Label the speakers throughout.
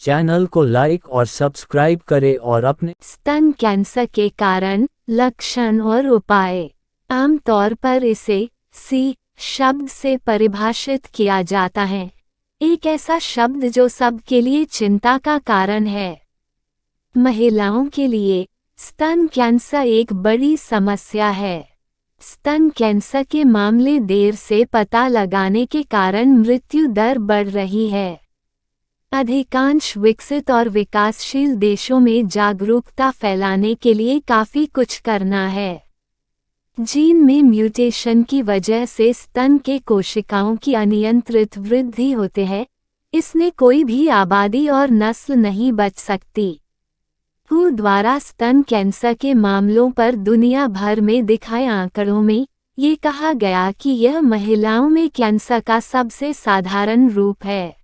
Speaker 1: Channel को like और subscribe करें और अपने
Speaker 2: स्तन कैंसर के कारण, लक्षण और उपाय। आमतौर पर इसे सी शब्द से परिभाषित किया जाता है। एक ऐसा शब्द जो सबके लिए चिंता का कारण है। महिलाओं के लिए, स्तन कैंसर एक बड़ी समस्या है। स्तन कैंसर के मामले देर से पता लगाने के कारण मृत्यु दर बढ़ रही है। अधिकांश विकसित और विकासशील देशों में जागरूकता फैलाने के लिए काफ़ी कुछ करना है। जीन में म्यूटेशन की वजह से स्तन के कोशिकाओं की अनियंत्रित वृद्धि होते हैं इसने कोई भी आबादी और नस्ल नहीं बच सकती। हु द्वारा स्तन कैंसर के मामलों पर दुनिया भर में दिखाए आंकड़ों में ये कहा गया कि यह महिलाओं में कैंसर का सबसे साधारण रूप है।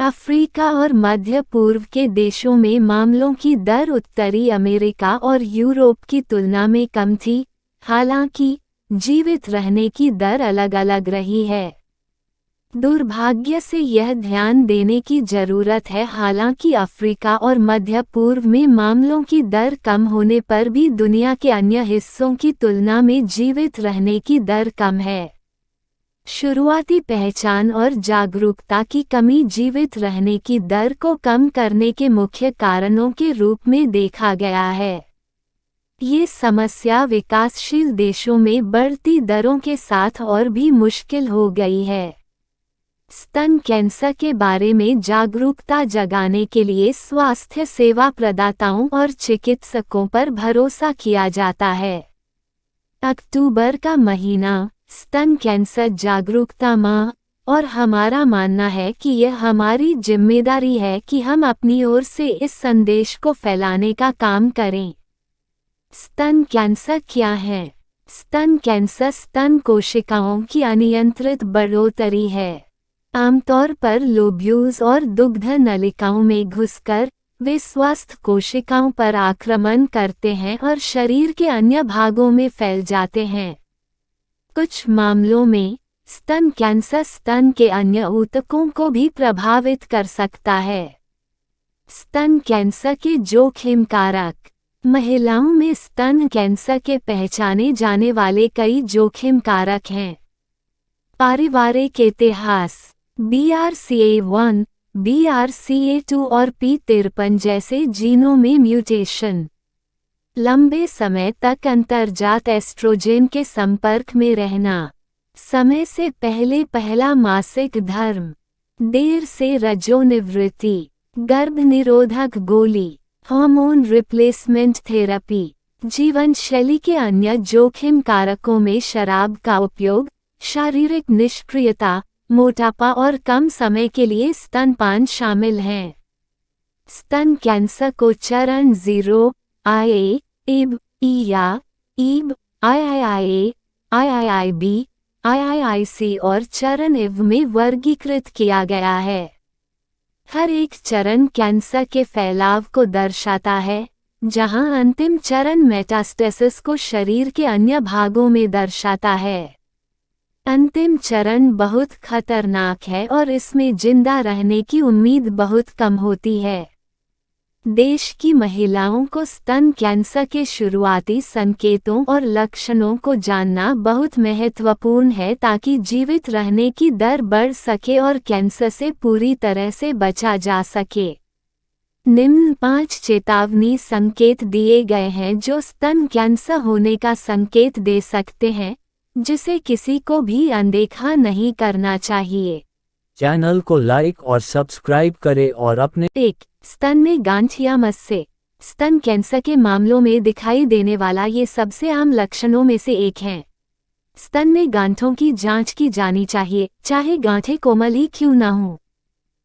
Speaker 2: अफ्रीका और मध्य पूर्व के देशों में मामलों की दर उत्तरी अमेरिका और यूरोप की तुलना में कम थी, हालाँकि, जीवित रहने की दर अलग अलग रही है। दुर्भाग्य से यह ध्यान देने की ज़रूरत है, हालाँकि अफ्रीका और मध्य पूर्व में मामलों की दर कम होने पर भी दुनिया के अन्य हिस्सों की तुलना में जीवित रहने की दर कम है। शुरुआती पहचान और जागरूकता की कमी जीवित रहने की दर को कम करने के मुख्य कारणों के रूप में देखा गया है। ये समस्या विकासशील देशों में बढ़ती दरों के साथ और भी मुश्किल हो गई है। स्तन कैंसर के बारे में जागरूकता जगाने के लिए स्वास्थ्य सेवा प्रदाताओं और चिकित्सकों पर भरोसा किया जाता है। अक्टूबर का महीना स्तन कैंसर, जागरूकता माह और हमारा मानना है कि यह हमारी ज़िम्मेदारी है कि हम अपनी ओर से इस संदेश को फैलाने का काम करें। स्तन कैंसर क्या है? स्तन कैंसर स्तन कोशिकाओं की अनियंत्रित बढ़ोतरी है। आमतौर पर लोब्यूज और दुग्ध नलिकाओं में घुसकर वे स्वस्थ कोशिकाओं पर आक्रमण करते हैं और शरीर के अन्य भागों में फैल जाते हैं। कुछ मामलों में, स्तन कैंसर स्तन के अन्य ऊतकों को भी प्रभावित कर सकता है। स्तन कैंसर के जोखिम कारक महिलाओं में स्तन कैंसर के पहचाने जाने वाले कई जोखिम कारक हैं। पारिवारिक इतिहास B R C A one B R C A two और पी तिरपन जैसे जीनों में म्यूटेशन। लंबे समय तक अंतर्जात एस्ट्रोजेन के संपर्क में रहना। समय से पहले पहला मासिक धर्म। देर से रजोनिवृत्ति। गर्भ निरोधक गोली। Hormone replacement therapy. जीवन शैली के अन्य जोखिम कारकों में शराब का उपयोग, शारीरिक निष्क्रियता, मोटापा और कम समय के लिए स्तनपान शामिल हैं। स्तन कैंसर को चरण zero I I I I B I आई आई सी और चरण इव में वर्गीकृत किया गया है। हर एक चरण कैंसर के फैलाव को दर्शाता है, जहाँ अंतिम चरण मेटास्टेसिस को शरीर के अन्य भागों में दर्शाता है। अंतिम चरण बहुत खतरनाक है और इसमें ज़िंदा रहने की उम्मीद बहुत कम होती है। देश की महिलाओं को स्तन कैंसर के शुरुआती संकेतों और लक्षणों को जानना बहुत महत्वपूर्ण है ताकि जीवित रहने की दर बढ़ सके और कैंसर से पूरी तरह से बचा जा सके। निम्न पाँच चेतावनी संकेत दिए गए हैं जो स्तन कैंसर होने का संकेत दे सकते हैं जिसे किसी को भी अनदेखा नहीं करना चाहिए।
Speaker 1: चैनल को लाइक और सब्सक्राइब करें और अपने
Speaker 2: एक स्तन में गांठ या से स्तन कैंसर के मामलों में दिखाई देने वाला ये सबसे आम लक्षणों में से एक है। स्तन में गांठों की जाँच की जानी चाहिए, चाहे गांठें कोमल ही क्यों ना हो।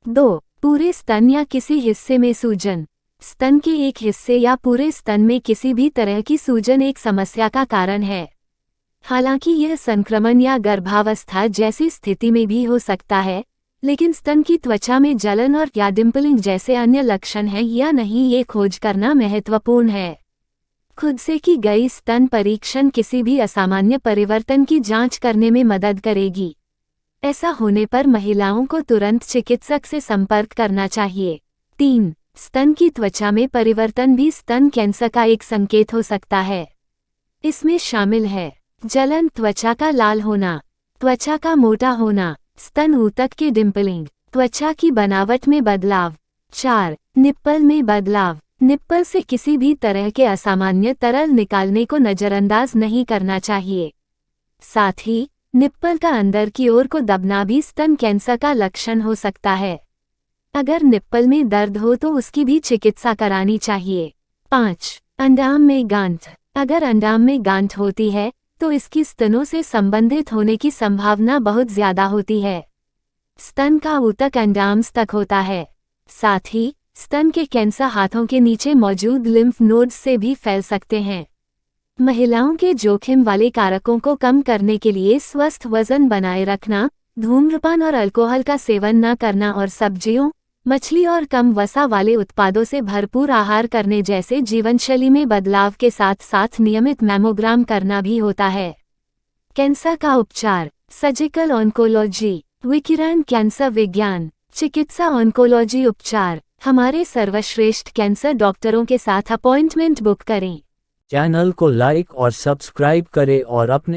Speaker 2: दो, पूरे स्तन या किसी हिस्से में सूजन। स्तन के एक हिस्से या पूरे स्तन में किसी भी तरह की सूजन एक समस्या का कारण है। हालाँकि यह संक्रमण या गर्भावस्था जैसी स्थिति में भी हो सकता है लेकिन स्तन की त्वचा में जलन और या डिम्पलिंग जैसे अन्य लक्षण हैं या नहीं ये खोज करना महत्वपूर्ण है। खुद से की गई स्तन परीक्षण किसी भी असामान्य परिवर्तन की जाँच करने में मदद करेगी। ऐसा होने पर महिलाओं को तुरंत चिकित्सक से संपर्क करना चाहिए। तीन, स्तन की त्वचा में परिवर्तन भी स्तन कैंसर का एक संकेत हो सकता है। इसमें शामिल है, जलन त्वचा का लाल होना, त्वचा का मोटा होना स्तन ऊतक के डिम्पलिंग त्वचा की बनावट में बदलाव, चार, निप्पल में बदलाव, निप्पल से किसी भी तरह के असामान्य तरल निकालने को नजरअंदाज नहीं करना चाहिए। साथ ही, निप्पल का अंदर की ओर को दबना भी स्तन कैंसर का लक्षण हो सकता है। अगर निप्पल में दर्द हो तो उसकी भी चिकित्सा करानी चाहिए। पाँच, अंडाम में गांठ, अगर अंडाम में गांठ होती है तो इसकी स्तनों से संबंधित होने की संभावना बहुत ज़्यादा होती है। स्तन का ऊतक अंडाम्स तक होता है। साथ ही, स्तन के कैंसर हाथों के नीचे मौजूद लिम्फ नोड्स से भी फैल सकते हैं। महिलाओं के जोखिम वाले कारकों को कम करने के लिए स्वस्थ वज़न बनाए रखना, धूम्रपान और अल्कोहल का सेवन न करना और सब्जियों मछली और कम वसा वाले उत्पादों से भरपूर आहार करने जैसे जीवनशैली में बदलाव के साथ साथ नियमित मैमोग्राम करना भी होता है। कैंसर का उपचार, सर्जिकल ऑन्कोलॉजी, विकिरण कैंसर विज्ञान, चिकित्सा ऑन्कोलॉजी उपचार, हमारे सर्वश्रेष्ठ कैंसर डॉक्टरों के साथ अपॉइंटमेंट बुक करें।
Speaker 1: चैनल को लाइक और सब्सक्राइब करें और अपने